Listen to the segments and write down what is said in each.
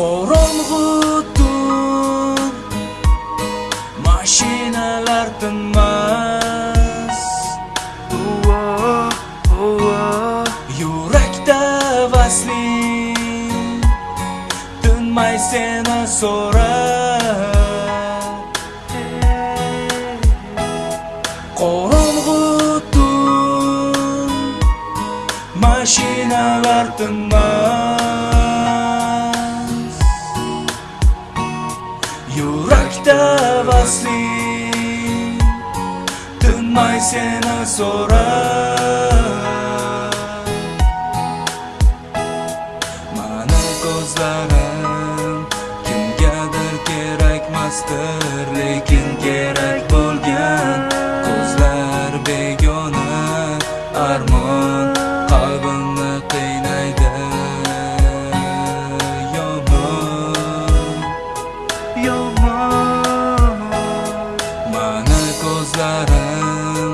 qorong'u tun mashinalar tinmas yurakda vasling tinmay seni so'rab mashinalar tinmas yurakda vasling tinmay seni so'rar mana ko'zlarim kimgadir kerakmasdir mani ko'zlarim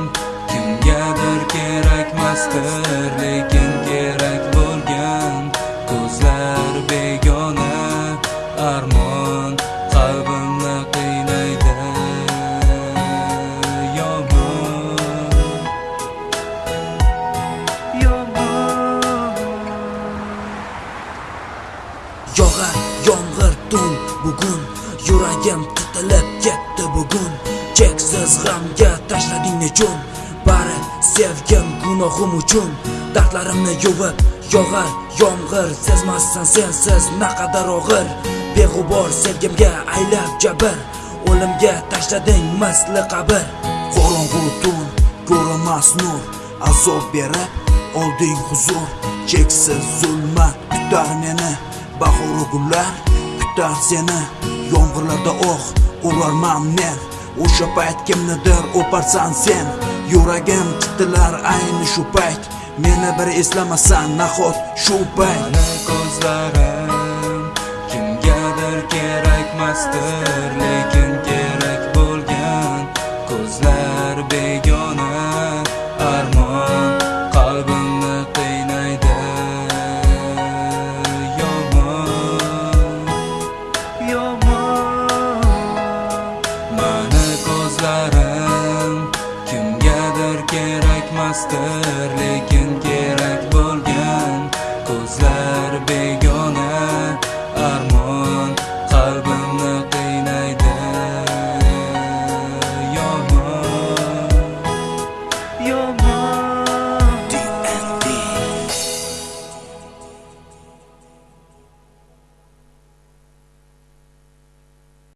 kimgadir kerakmasdir lekin kerak bo'lgan ko'zlar begona. Armon qalbimni qiynaydi yomon. Yog'ar yomg'ir tun bugun. Yuragim titilib ketdi bugun. Cheksiz g'amga tashlading nechun Bari sevgim gunohim uchun Dardlarimni yuvib yog'ar yomg'ir Sezmassan sensiz naqadar og'ir Beg'ubor sevgimga aylab jabr O'limga tashlading misli qabr qorong'u tun ko'rinmas nur azob berib olding huzur. Cheksiz zulmat kutar meni bahoru gullar kutar seni yomg'irlarda oh urarman men o'sha payt kimnidir o'parsan sen. Yuragim titilar ayni shu payt. Meni bir eslamasan nahot shu payt. Mani ko'zlarim kimgadir kerakmasdir lekin kerak xosdir lekin kerak bo'lgan ko'zlar begona armon